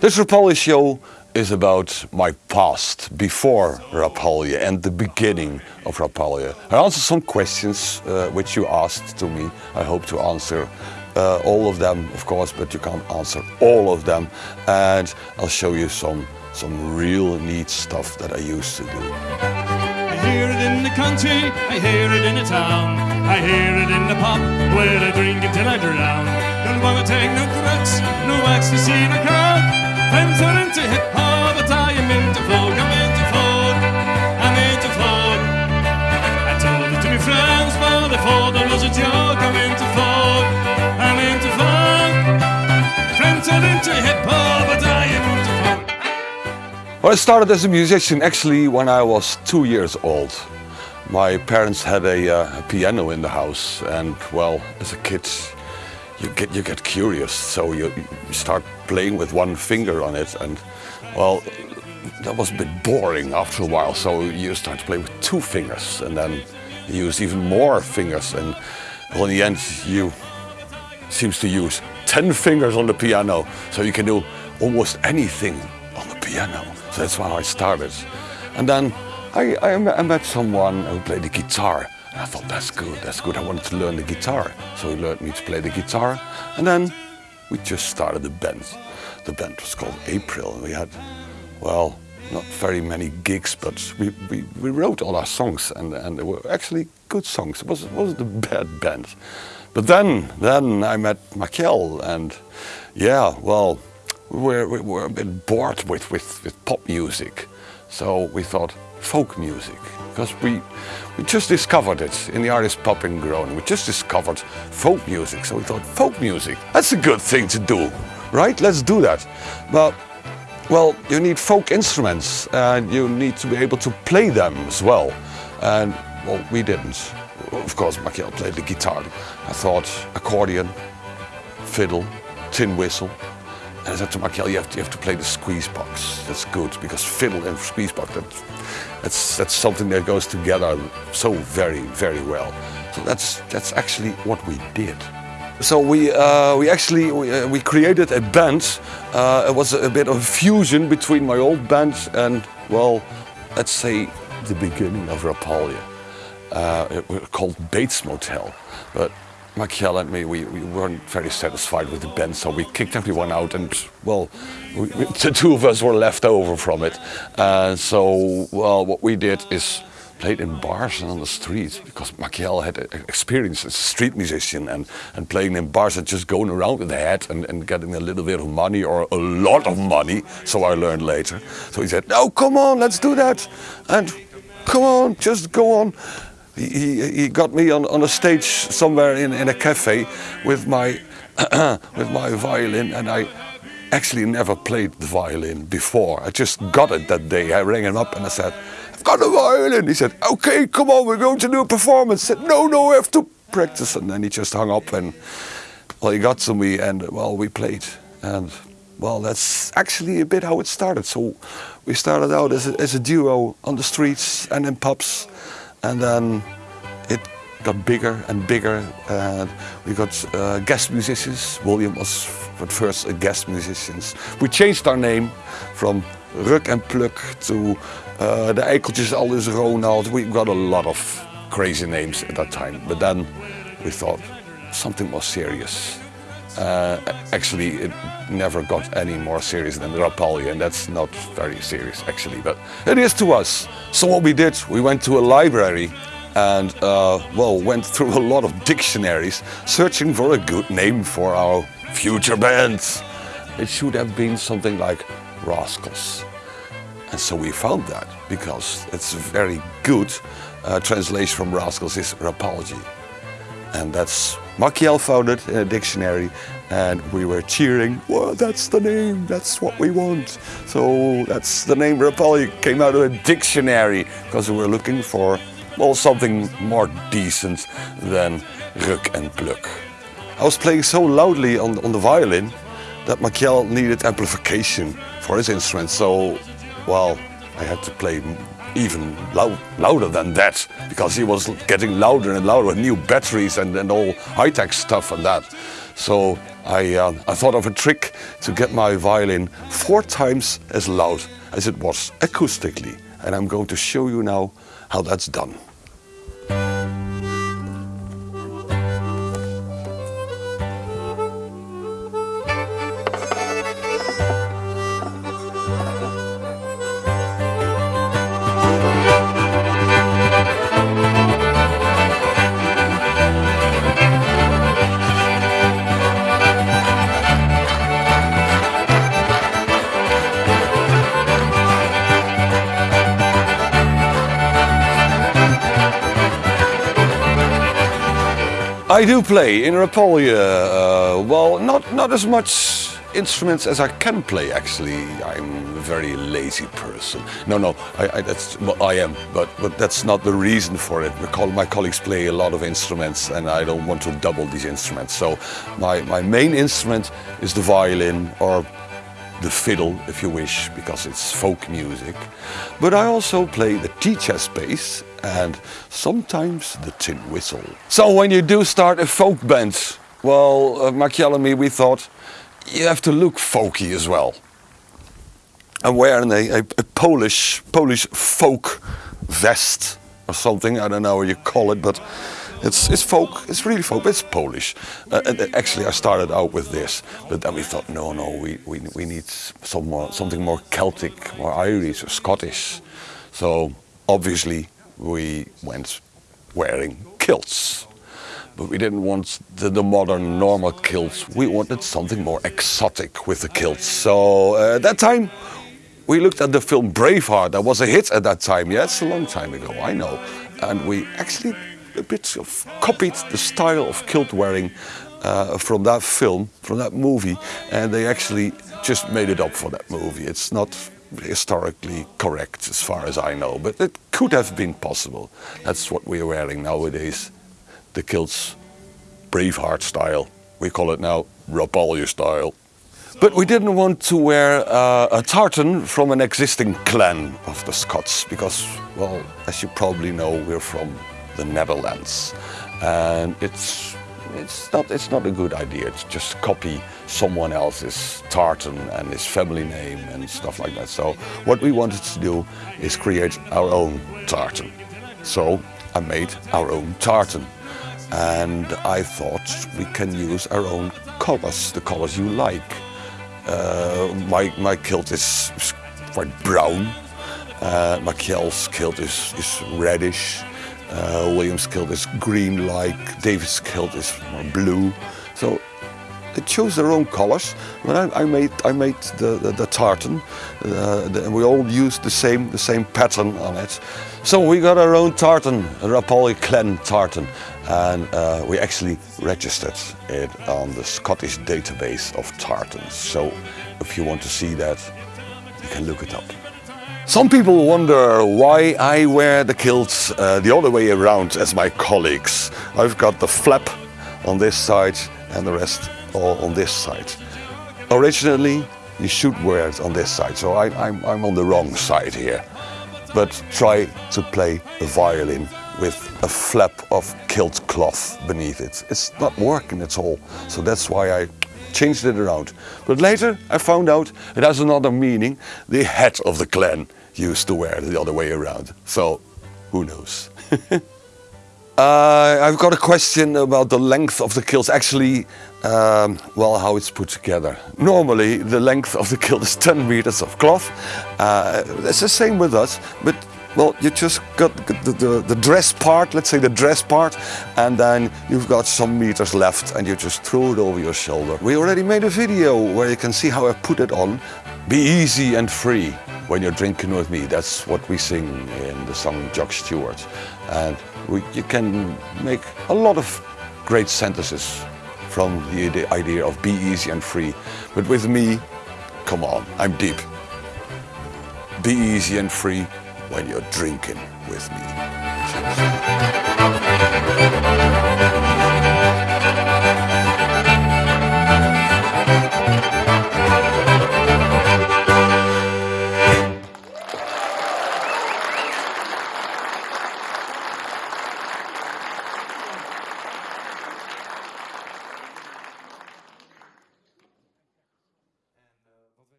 This Rapalje show is about my past before Rapalje and the beginning of Rapalje. I answer some questions uh, which you asked to me. I hope to answer uh, all of them, of course, but you can't answer all of them. And I'll show you some, some real neat stuff that I used to do. I hear it in the country, I hear it in the town, I hear it in the pub where I drink until I drown. Don't take no drugs, no ecstasy, no coke. Are into hip hop, but I am into folk. I'm into folk, I'm into folk. I told it to my friends, but they thought it was a joke. I'm into folk, I'm into folk. Into hip hop, but I am into folk. Well, I started as a musician actually when I was two years old. My parents had a, uh, a piano in the house and well, as a kid you get, you get curious, so you, start playing with one finger on it and well, that was a bit boring after a while, so you start to play with two fingers and then you use even more fingers and well, in the end you seems to use 10 fingers on the piano, so you can do almost anything on the piano. So that's how I started. And then I, I, I met someone who played the guitar. And I thought, that's good, that's good. I wanted to learn the guitar. So he learned me to play the guitar. And then we just started the band. The band was called April. We had, well, not very many gigs, but we, we, we wrote all our songs and, and they were actually good songs. It wasn't, wasn't a bad band. But then, then I met Machiel and yeah, well, we were, we were a bit bored with, with, with pop music. So we thought folk music, because we, we just discovered it in the artist Pop and Grown. We just discovered folk music. So we thought folk music, that's a good thing to do, right? Let's do that. But well, you need folk instruments and you need to be able to play them as well. And well, we didn't. Of course, Machiel played the guitar. I thought accordion, fiddle, tin whistle. And I said to Machiel, you have to, you have to play the squeeze box. That's good because fiddle and squeeze box, that, that's, that's something that goes together so very, very well. So that's, that's actually what we did. So we, uh, we actually we, uh, we created a band. Uh, it was a bit of a fusion between my old band and, well, let's say the beginning of Rapalje. Uh, it was called Bates Motel. But Machiel and me, we, we weren't very satisfied with the band, so we kicked everyone out and, well, we, we, the two of us were left over from it. Uh, so, well, what we did is played in bars and on the streets because Machiel had experience as a street musician and, and playing in bars and just going around with a hat and, and getting a little bit of money or a lot of money, so I learned later. So he said, no, come on, let's do that. And come on, just go on. He, he, got me on, on a stage somewhere in, in a cafe with my, with my violin and I actually never played the violin before. I just got it that day. I rang him up and I said, I've got a violin. He said, okay, come on, we're going to do a performance. I said, no, no, I have to practice. And then he just hung up and, well, he got to me and, well, we played. And, well, that's actually a bit how it started. So we started out as a, as a duo on the streets and in pubs. And then it got bigger and bigger. And we got uh, guest musicians. William was at first a guest musician. We changed our name from Ruk and Pluk to uh, the Eikeltjes Aldus Ronald. We got a lot of crazy names at that time. But then we thought something more serious. Uh, actually, it never got any more serious than Rapalje, and that's not very serious actually, but it is to us. So what we did, we went to a library and uh, well, went through a lot of dictionaries, searching for a good name for our future band. It should have been something like Rascals. And so we found that because it's a very good uh, translation from Rascals is Rapalje. And that's Machiel in a uh, dictionary and we were cheering, well, that's the name, that's what we want. So that's the name Rapalje came out of a dictionary because we were looking for, well, something more decent than Ruk and Pluk. I was playing so loudly on, on the violin that Machiel needed amplification for his instrument. So, well, I had to play even loud, louder than that because he was getting louder and louder with new batteries and, and all high-tech stuff and that. So I, uh, I thought of a trick to get my violin four times as loud as it was acoustically. And I'm going to show you now how that's done. I do play in Rapalje. Uh, well, not not as much instruments as I can play. Actually, I'm a very lazy person. No, no, I, I, that's well, I am, but but that's not the reason for it. My colleagues play a lot of instruments, and I don't want to double these instruments. So, my my main instrument is the violin or the fiddle, if you wish, because it's folk music. But I also play the tea-chest bass and sometimes the tin whistle. So when you do start a folk band, well, uh, and me, we thought you have to look folky as well. I'm wearing a, a, a Polish, Polish folk vest or something, I don't know what you call it, but it's, it's folk, it's really folk, it's Polish. Uh, and actually I started out with this, but then we thought, no, no, we, we, we need some more, something more Celtic, more Irish or Scottish. So obviously we went wearing kilts. But we didn't want the, the, modern normal kilts. We wanted something more exotic with the kilts. So uh, at that time, we looked at the film Braveheart. That was a hit at that time. Yeah, it's a long time ago, I know. And we actually a bit of copied the style of kilt wearing uh, from that film, from that movie. And they actually just made it up for that movie. It's not historically correct as far as I know, but it could have been possible. That's what we're wearing nowadays, the kilts, Braveheart style. We call it now Rapalje style. But we didn't want to wear uh, a tartan from an existing clan of the Scots because, well, as you probably know, we're from the Netherlands. And it's it's not, it's not a good idea to just copy someone else's tartan and his family name and stuff like that. So what we wanted to do is create our own tartan. So I made our own tartan. And I thought we can use our own colors, the colors you like. Uh, my, my kilt is quite brown. Uh, Machiel's kilt is, is reddish. Uh, William's kilt is green like, David's kilt is blue. So they chose their own colors. But I, I made I made the, the, the tartan, uh, the, and we all used the same the same pattern on it. So we got our own tartan, a Rapalje Clan tartan, and uh, we actually registered it on the Scottish database of tartans. So if you want to see that, you can look it up. Some people wonder why I wear the kilts uh, the other way around as my colleagues. I've got the flap on this side and the rest all on this side. Originally, you should wear it on this side, so I, I'm, I'm on the wrong side here. But try to play a violin with a flap of kilt cloth beneath it. It's not working at all, so that's why I changed it around. But later I found out it has another meaning. The head of the clan used to wear it the other way around. So who knows? uh, I've got a question about the length of the kilts. Actually, um, well, how it's put together. Normally, the length of the kilt is 10 meters of cloth. Uh, it's the same with us, but well, you just got the, the, the, dress part, let's say the dress part, and then you've got some meters left and you just throw it over your shoulder. We already made a video where you can see how I put it on. Be easy and free when you're drinking with me. That's what we sing in the song Jock Stewart. And we, you can make a lot of great sentences from the idea of be easy and free. But with me, come on, I'm deep. Be easy and free when you're drinking with me.